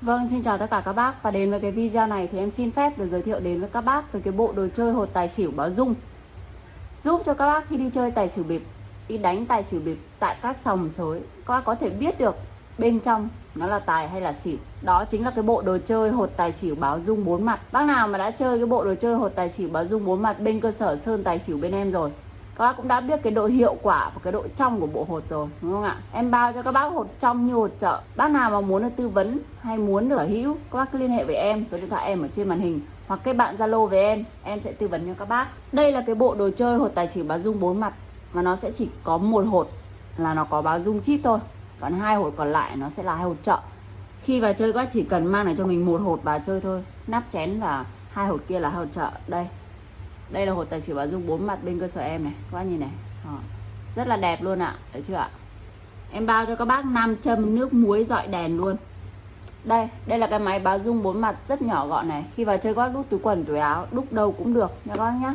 Vâng, xin chào tất cả các bác và đến với cái video này thì em xin phép được giới thiệu đến với các bác về cái bộ đồ chơi hột tài xỉu báo dung giúp cho các bác khi đi chơi tài xỉu bịp, đi đánh tài xỉu bịp tại các sòng sới, các bác có thể biết được bên trong nó là tài hay là xỉu. Đó chính là cái bộ đồ chơi hột tài xỉu báo dung bốn mặt. Bác nào mà đã chơi cái bộ đồ chơi hột tài xỉu báo dung bốn mặt bên cơ sở Sơn Tài xỉu bên em rồi các bác cũng đã biết cái độ hiệu quả và cái độ trong của bộ hột rồi, đúng không ạ? Em bao cho các bác hột trong như hột chợ. Bác nào mà muốn được tư vấn hay muốn được sở hữu, các bác cứ liên hệ với em, số điện thoại em ở trên màn hình, hoặc kết bạn zalo với em em sẽ tư vấn cho các bác. Đây là cái bộ đồ chơi hột tài xỉu báo dung bốn mặt, mà nó sẽ chỉ có một hột là nó có báo dung chip thôi. Còn hai hột còn lại nó sẽ là hai hột chợ. Khi vào chơi các bác chỉ cần mang lại cho mình một hột vào chơi thôi. Nắp chén và hai hột kia là hai hột chợ. Đây đây là hột tài xỉu bà dung, bốn mặt bên cơ sở em này. Các bác nhìn này. Đó. rất là đẹp luôn ạ. Thấy chưa ạ? Em bao cho các bác nam châm nước muối dọi đèn luôn. Đây đây là cái máy báo dung bốn mặt rất nhỏ gọn này. Khi vào chơi các bác đút túi quần, túi áo, đúc đâu cũng được nha các bác nhá.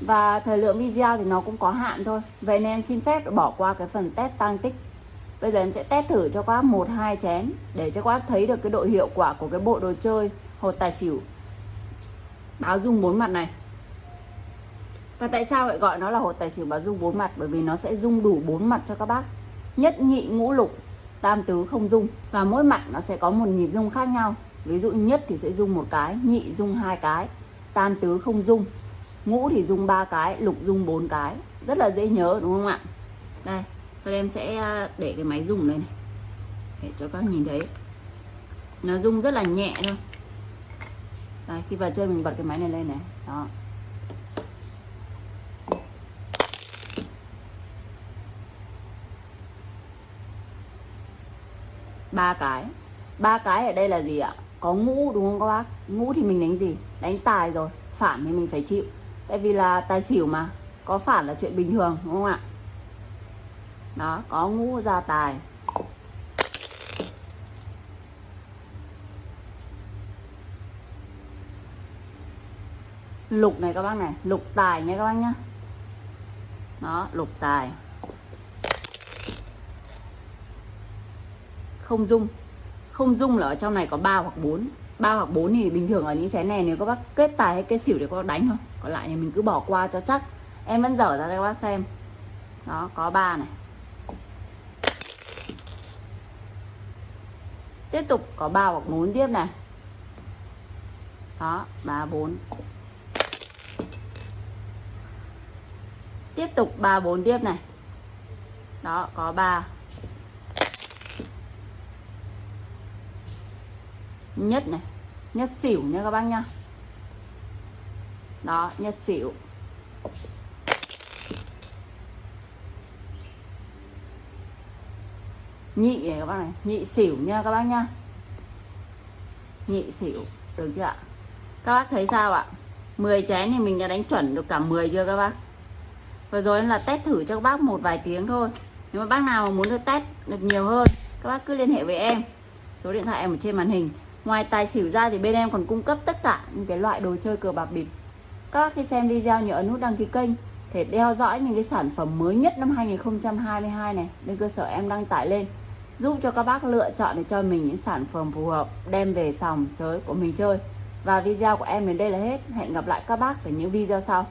Và thời lượng video thì nó cũng có hạn thôi. Vậy nên em xin phép bỏ qua cái phần test tăng tích. Bây giờ em sẽ test thử cho các bác một, hai chén để cho các bác thấy được cái độ hiệu quả của cái bộ đồ chơi hột tài xỉu báo dung bốn mặt này và tại sao lại gọi nó là hột tài xỉu báo dung bốn mặt? Bởi vì nó sẽ dung đủ bốn mặt cho các bác. Nhất nhị ngũ lục, tam tứ không dung và mỗi mặt nó sẽ có một nhịp dung khác nhau. Ví dụ nhất thì sẽ dung một cái, nhị dung hai cái, tam tứ không dung, ngũ thì dung ba cái, lục dung bốn cái. Rất là dễ nhớ đúng không ạ? Đây, sau đây em sẽ à, để cái máy dùng đây này. Để cho các nhìn thấy. Nó dung rất là nhẹ thôi. Đây, khi vào chơi mình bật cái máy này lên này. Đó. Ba cái. Ba cái ở đây là gì ạ? Có ngũ, đúng không các bác? Ngũ thì mình đánh gì? Đánh tài rồi. Phản thì mình phải chịu. Tại vì là tài xỉu mà. Có phản là chuyện bình thường, đúng không ạ? Đó, có ngũ ra tài. Lục này các bác này. Lục tài nha các bác nhá. Đó, lục tài. Không dung. Không dung là ở trong này có 3 hoặc 4 3 hoặc 4 thì bình thường ở những trái này nếu các bác kết tài hay kết xỉu thì các bác đánh thôi. Còn lại thì mình cứ bỏ qua cho chắc. Em vẫn dở ra cho các bác xem. Đó, có 3 này. Tiếp tục, có 3 hoặc 4 tiếp này. Đó 3 4 tiếp tục 3 4 tiếp này. Đó, có 3 nhất này, nhất xỉu nha các bác nhá. Đó, nhất xỉu. Nhị này các bác này, nhị xỉu nha các bác nhá. Nhị xỉu, được chưa ạ? Các bác thấy sao ạ? 10 chén thì mình đã đánh chuẩn được cả 10 chưa các bác? Vừa rồi là test thử cho các bác một vài tiếng thôi. Nếu mà bác nào mà muốn được test được nhiều hơn, các bác cứ liên hệ với em. Số điện thoại em ở trên màn hình. Ngoài tài xỉu ra thì bên em còn cung cấp tất cả những cái loại đồ chơi cờ bạc bịp. Các bác khi xem video nhớ ấn nút đăng ký kênh để theo dõi những cái sản phẩm mới nhất năm 2022 này, lên cơ sở em đăng tải lên, giúp cho các bác lựa chọn để cho mình những sản phẩm phù hợp, đem về sòng sới của mình chơi. Và video của em đến đây là hết. Hẹn gặp lại các bác ở những video sau.